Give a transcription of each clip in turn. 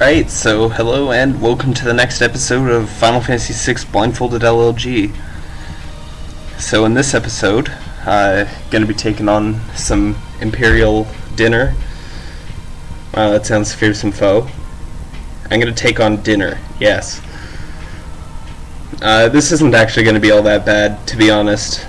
Alright, so hello and welcome to the next episode of Final Fantasy VI Blindfolded LLG. So in this episode, uh, going to be taking on some Imperial dinner. Wow, that sounds fearsome foe. I'm going to take on dinner, yes. Uh, this isn't actually going to be all that bad, to be honest.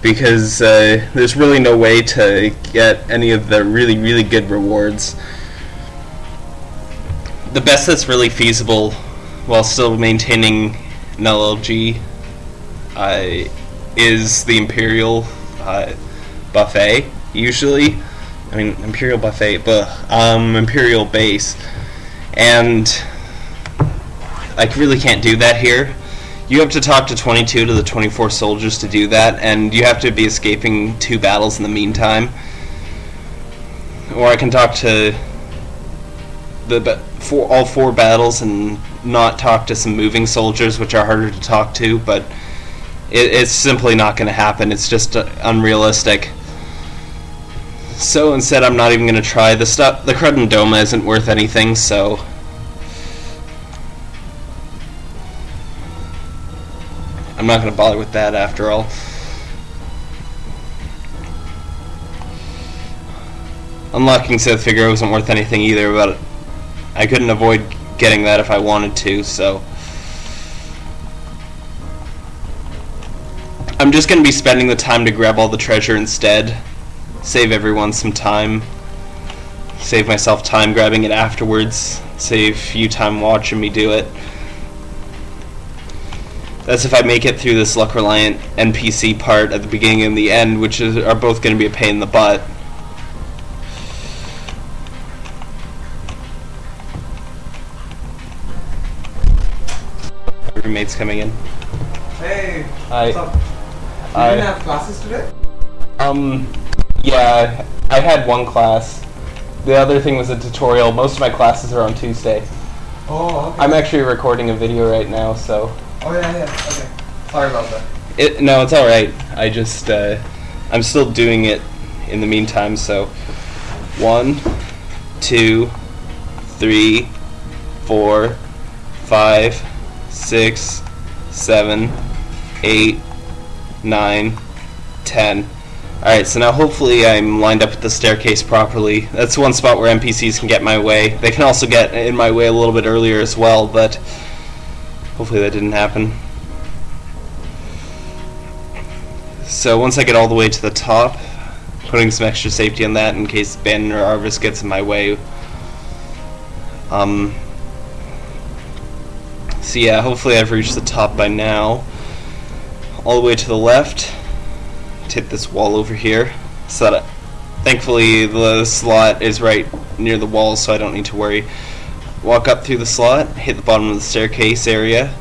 Because uh, there's really no way to get any of the really, really good rewards the best that's really feasible while still maintaining an LLG uh, is the Imperial uh, buffet. Usually, I mean Imperial buffet, but um, Imperial base, and I really can't do that here. You have to talk to 22 to the 24 soldiers to do that, and you have to be escaping two battles in the meantime. Or I can talk to the for all four battles and not talk to some moving soldiers, which are harder to talk to, but it, it's simply not going to happen. It's just uh, unrealistic. So instead, I'm not even going to try the stuff. The Crud Doma isn't worth anything, so. I'm not going to bother with that after all. Unlocking Sith Figure wasn't worth anything either, but I couldn't avoid getting that if I wanted to, so... I'm just going to be spending the time to grab all the treasure instead. Save everyone some time. Save myself time grabbing it afterwards. Save you time watching me do it. That's if I make it through this luck reliant NPC part at the beginning and the end, which is, are both going to be a pain in the butt. Roommates coming in. Hey. Hi. What's up? You I- didn't have classes today? Um, yeah, I had one class. The other thing was a tutorial. Most of my classes are on Tuesday. Oh, okay. I'm actually recording a video right now, so Oh yeah, yeah. Okay. Sorry about that. it. No, it's all right. I just uh, I'm still doing it in the meantime. So one, two, three, four, five, six, seven, eight, nine, ten. Alright, so now hopefully I'm lined up with the staircase properly. That's one spot where NPCs can get my way. They can also get in my way a little bit earlier as well, but hopefully that didn't happen. So once I get all the way to the top, putting some extra safety on that in case Ben or Arvis gets in my way. Um, so yeah, hopefully I've reached the top by now. All the way to the left, hit this wall over here. So that, thankfully the slot is right near the wall, so I don't need to worry. Walk up through the slot, hit the bottom of the staircase area.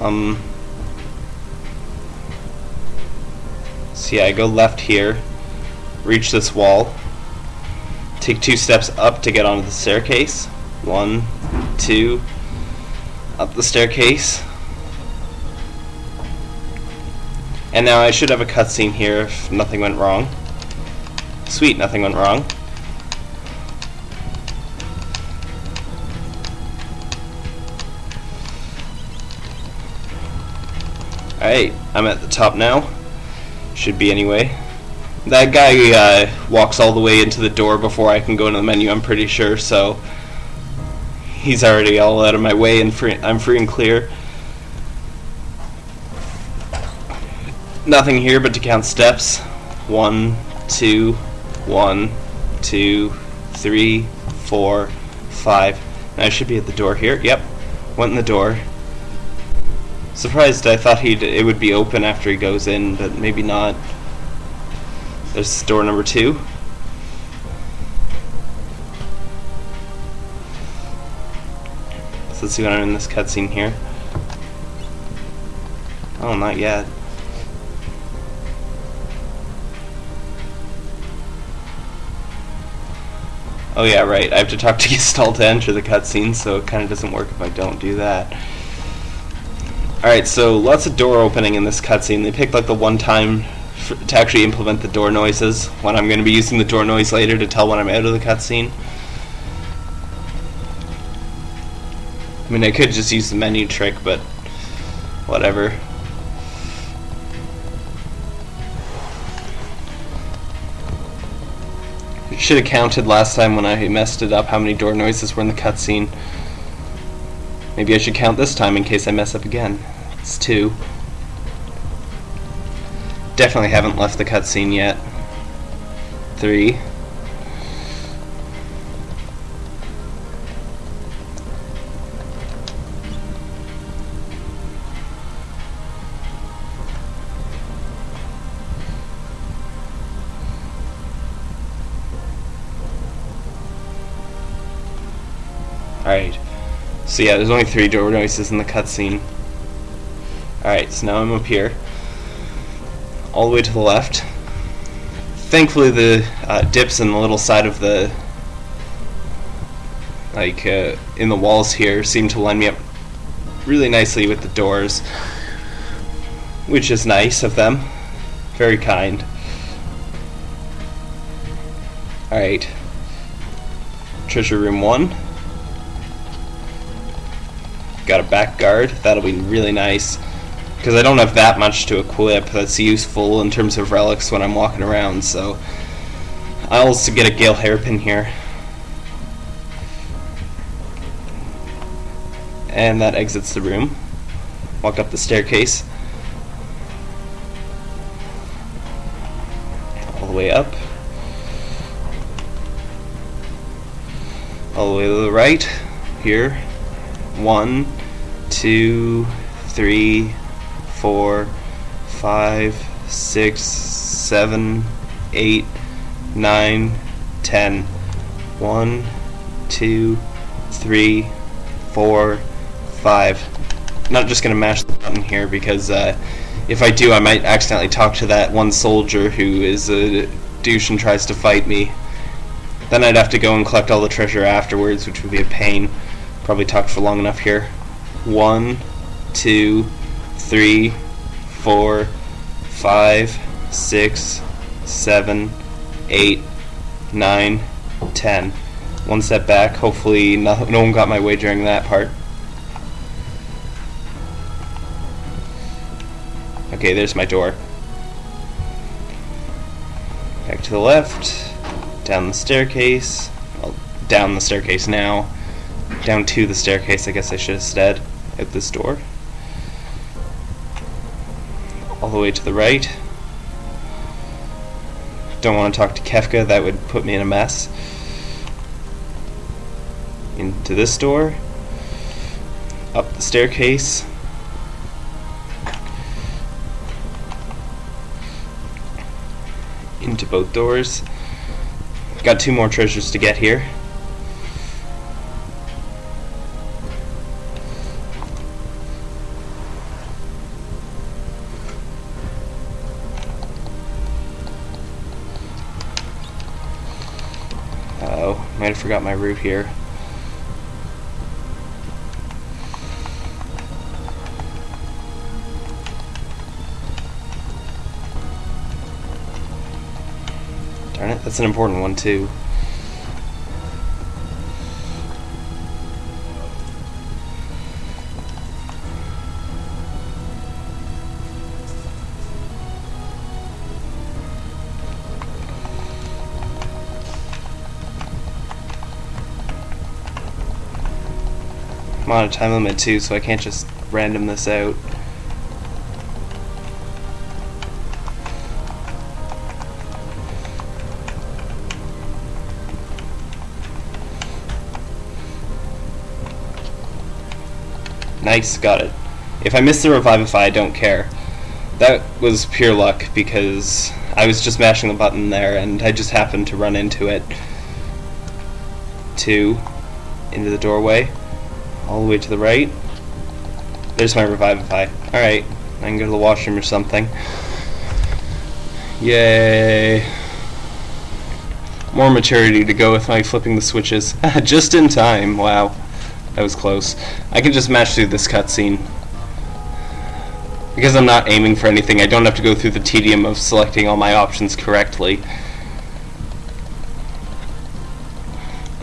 Um. So yeah, I go left here, reach this wall, take two steps up to get onto the staircase. One, two, up the staircase. And now I should have a cutscene here if nothing went wrong. Sweet, nothing went wrong. Alright, I'm at the top now. Should be anyway. That guy uh, walks all the way into the door before I can go into the menu, I'm pretty sure, so he's already all out of my way and free, I'm free and clear. Nothing here but to count steps. One, two, one, two, three, four, five. And I should be at the door here. Yep, went in the door. Surprised I thought he'd it would be open after he goes in, but maybe not. There's door number two. So let's see what I'm in this cutscene here. Oh, not yet. Oh yeah, right. I have to talk to Gestahl to enter the cutscene, so it kind of doesn't work if I don't do that. Alright, so lots of door opening in this cutscene. They picked like the one time to actually implement the door noises when I'm going to be using the door noise later to tell when I'm out of the cutscene. I mean, I could just use the menu trick, but whatever. It Should have counted last time when I messed it up how many door noises were in the cutscene. Maybe I should count this time in case I mess up again. It's two. Definitely haven't left the cutscene yet. Three. Alright. So yeah, there's only three door noises in the cutscene. Alright, so now I'm up here. All the way to the left. Thankfully the uh, dips in the little side of the like uh, in the walls here seem to line me up really nicely with the doors which is nice of them. Very kind. Alright. Treasure room 1 got a back guard. That'll be really nice because I don't have that much to equip that's useful in terms of relics when I'm walking around so I'll also get a Gale hairpin here. And that exits the room. Walk up the staircase. All the way up. All the way to the right. Here. One two three four five six seven eight nine ten. One two three four five. Not just gonna mash the button here because uh, if I do I might accidentally talk to that one soldier who is a douche and tries to fight me. Then I'd have to go and collect all the treasure afterwards which would be a pain. Probably talked for long enough here. One two three four five six seven eight nine ten. One step back. Hopefully no, no one got my way during that part. Okay, there's my door. Back to the left, down the staircase, well, down the staircase now, down to the staircase, I guess I should have said, at this door. All the way to the right. Don't want to talk to Kefka, that would put me in a mess. Into this door, up the staircase, into both doors. Got two more treasures to get here. Forgot my route here. Darn it, that's an important one too. I'm on a time limit too, so I can't just random this out. Nice, got it. If I miss the Revivify, I don't care. That was pure luck because I was just mashing the button there and I just happened to run into it. Two, into the doorway, all the way to the right. There's my Revivify. Alright, I can go to the washroom or something. Yay. More maturity to go with my flipping the switches. just in time, wow. That was close. I can just match through this cutscene. Because I'm not aiming for anything, I don't have to go through the tedium of selecting all my options correctly.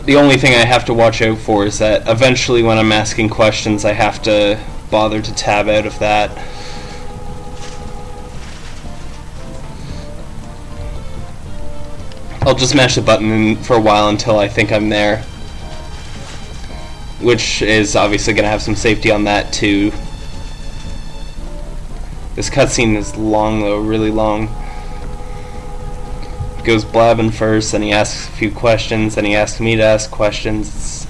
The only thing I have to watch out for is that eventually when I'm asking questions I have to bother to tab out of that. I'll just mash the button for a while until I think I'm there. Which is obviously going to have some safety on that too. This cutscene is long though, really long. He goes blabbing first, then he asks a few questions, then he asks me to ask questions.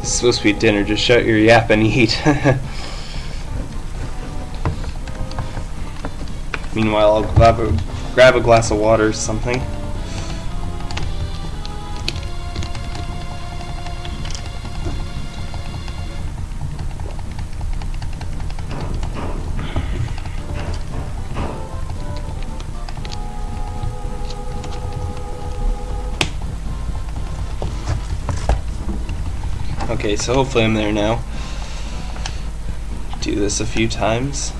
It's supposed to be dinner, just shut your yap and eat. Meanwhile, I'll grab a, grab a glass of water or something. Okay, so hopefully I'm there now. Do this a few times.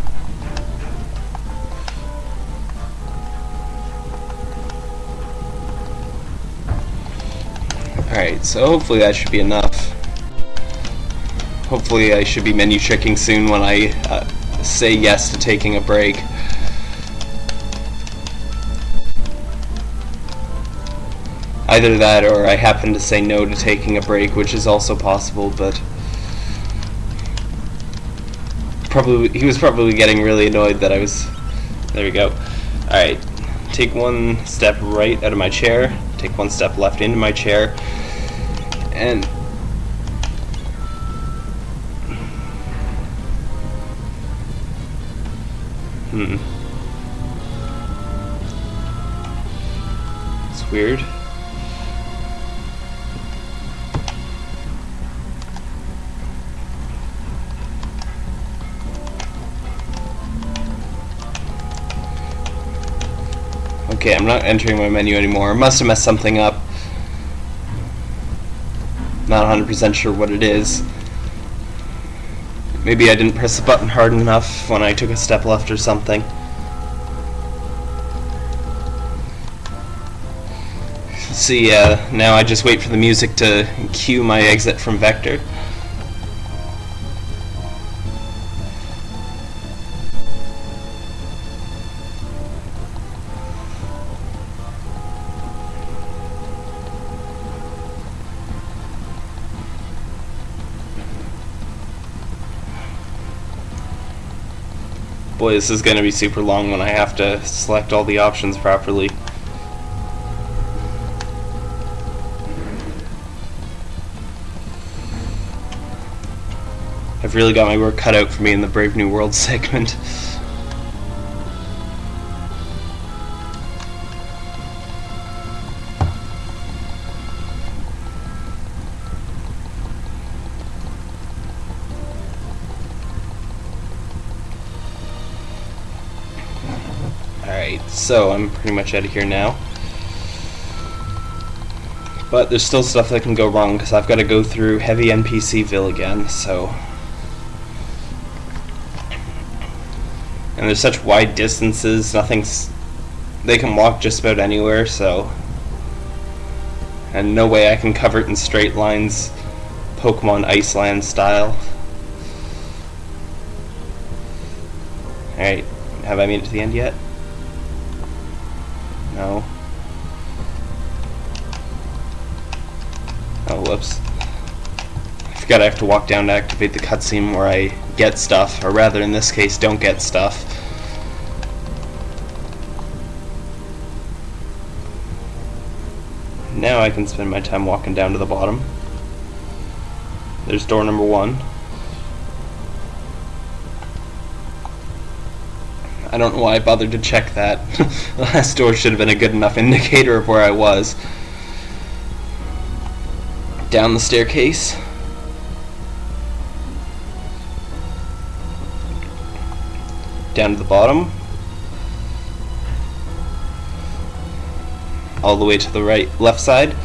Alright, so hopefully that should be enough. Hopefully I should be menu checking soon when I uh, say yes to taking a break. Either that or I happen to say no to taking a break, which is also possible, but probably he was probably getting really annoyed that I was there we go. Alright. Take one step right out of my chair, take one step left into my chair, and Hmm. It's weird. Okay, I'm not entering my menu anymore. I must have messed something up. Not 100% sure what it is. Maybe I didn't press the button hard enough when I took a step left or something. See, yeah, now I just wait for the music to cue my exit from Vector. Boy, this is going to be super long when I have to select all the options properly. I've really got my work cut out for me in the Brave New World segment. So I'm pretty much out of here now. But there's still stuff that can go wrong because I've got to go through heavy NPCville again, so... And there's such wide distances, nothing's... They can walk just about anywhere, so... And no way I can cover it in straight lines, Pokemon Iceland style. Alright, have I made it to the end yet? No. Oh, whoops. I forgot I have to walk down to activate the cutscene where I get stuff, or rather in this case, don't get stuff. Now I can spend my time walking down to the bottom. There's door number one. I don't know why I bothered to check that. the last door should have been a good enough indicator of where I was. Down the staircase. Down to the bottom. all the way to the right left side.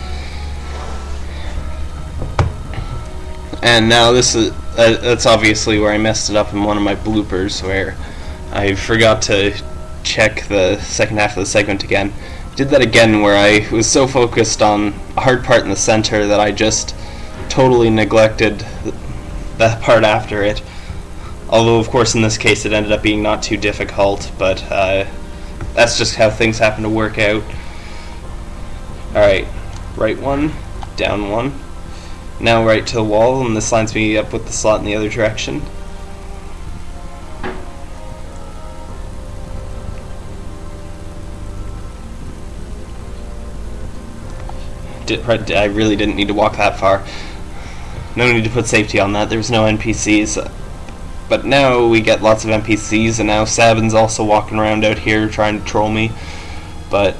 And now this is uh, that's obviously where I messed it up in one of my bloopers where I forgot to check the second half of the segment again. Did that again where I was so focused on a hard part in the center that I just totally neglected that part after it. Although, of course, in this case it ended up being not too difficult, but uh, that's just how things happen to work out. Alright, right one, down one. Now right to the wall, and this lines me up with the slot in the other direction. I really didn't need to walk that far. No need to put safety on that. There's no NPCs. But now we get lots of NPCs, and now Sabin's also walking around out here trying to troll me. But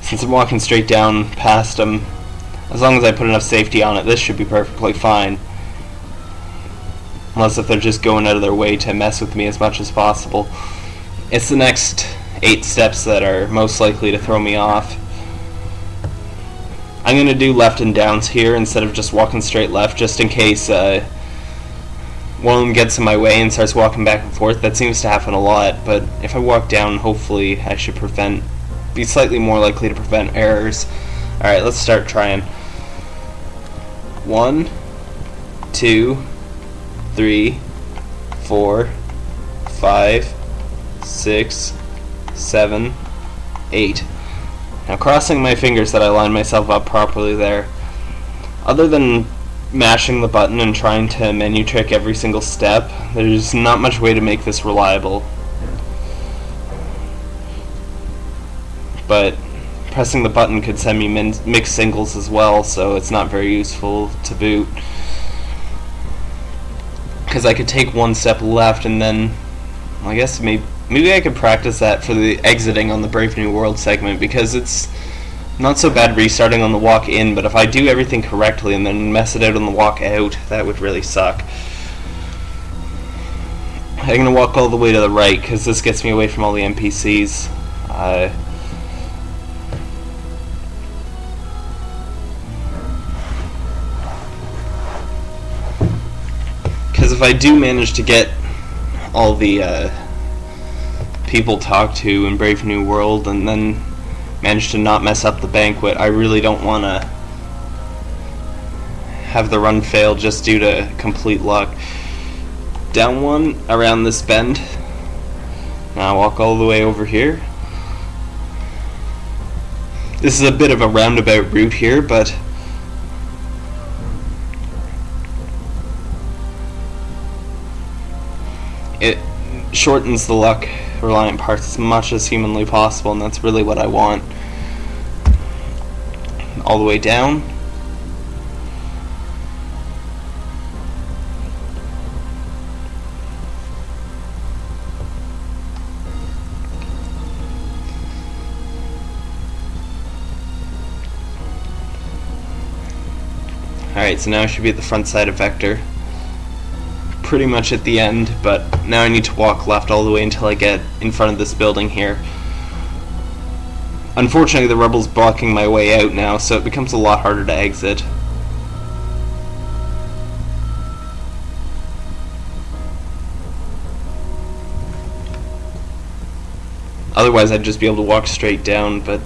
since I'm walking straight down past him, as long as I put enough safety on it, this should be perfectly fine. Unless if they're just going out of their way to mess with me as much as possible. It's the next eight steps that are most likely to throw me off. I'm going to do left and downs here instead of just walking straight left, just in case uh, one of them gets in my way and starts walking back and forth. That seems to happen a lot, but if I walk down, hopefully I should prevent, be slightly more likely to prevent errors. Alright, let's start trying. One, two, three, four, five, six, seven, eight. Now crossing my fingers that I line myself up properly there. Other than mashing the button and trying to menu trick every single step, there's not much way to make this reliable. But pressing the button could send me mixed singles as well, so it's not very useful to boot. Because I could take one step left and then, I guess maybe Maybe I could practice that for the exiting on the Brave New World segment because it's not so bad restarting on the walk in, but if I do everything correctly and then mess it out on the walk out, that would really suck. I'm going to walk all the way to the right because this gets me away from all the NPCs. Uh, because if I do manage to get all the uh, people talk to in Brave New World and then manage to not mess up the banquet. I really don't want to have the run fail just due to complete luck. Down one around this bend. Now walk all the way over here. This is a bit of a roundabout route here, but it shortens the luck reliant parts as much as humanly possible, and that's really what I want. All the way down. Alright, so now I should be at the front side of Vector pretty much at the end, but now I need to walk left all the way until I get in front of this building here. Unfortunately, the rebel's blocking my way out now, so it becomes a lot harder to exit. Otherwise, I'd just be able to walk straight down, but...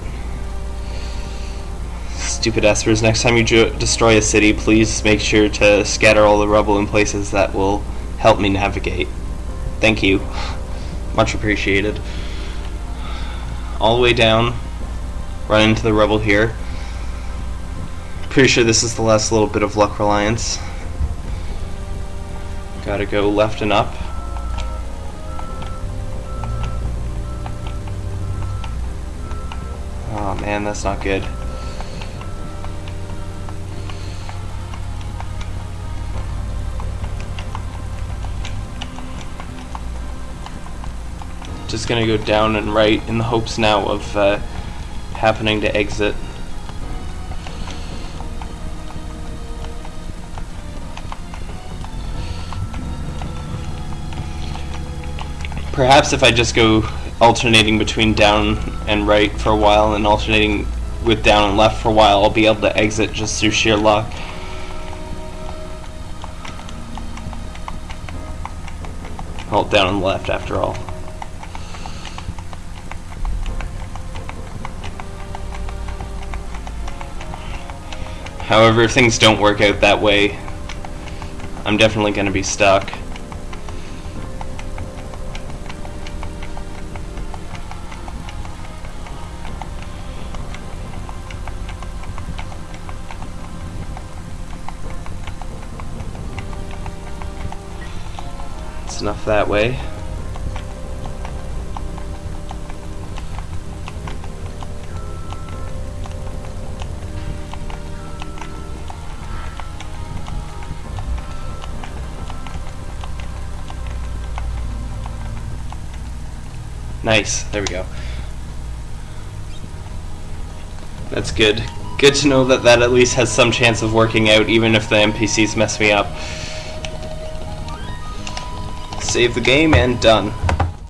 Stupid espers, next time you destroy a city, please make sure to scatter all the rubble in places that will help me navigate. Thank you. Much appreciated. All the way down, run into the rubble here. Pretty sure this is the last little bit of luck reliance. Gotta go left and up. Oh man, that's not good. Just to go down and right in the hopes now of uh, happening to exit. Perhaps if I just go alternating between down and right for a while and alternating with down and left for a while, I'll be able to exit just through sheer luck. Hold down and left after all. However, if things don't work out that way, I'm definitely going to be stuck. It's enough that way. Nice. There we go. That's good. Good to know that that at least has some chance of working out, even if the NPCs mess me up. Save the game and done.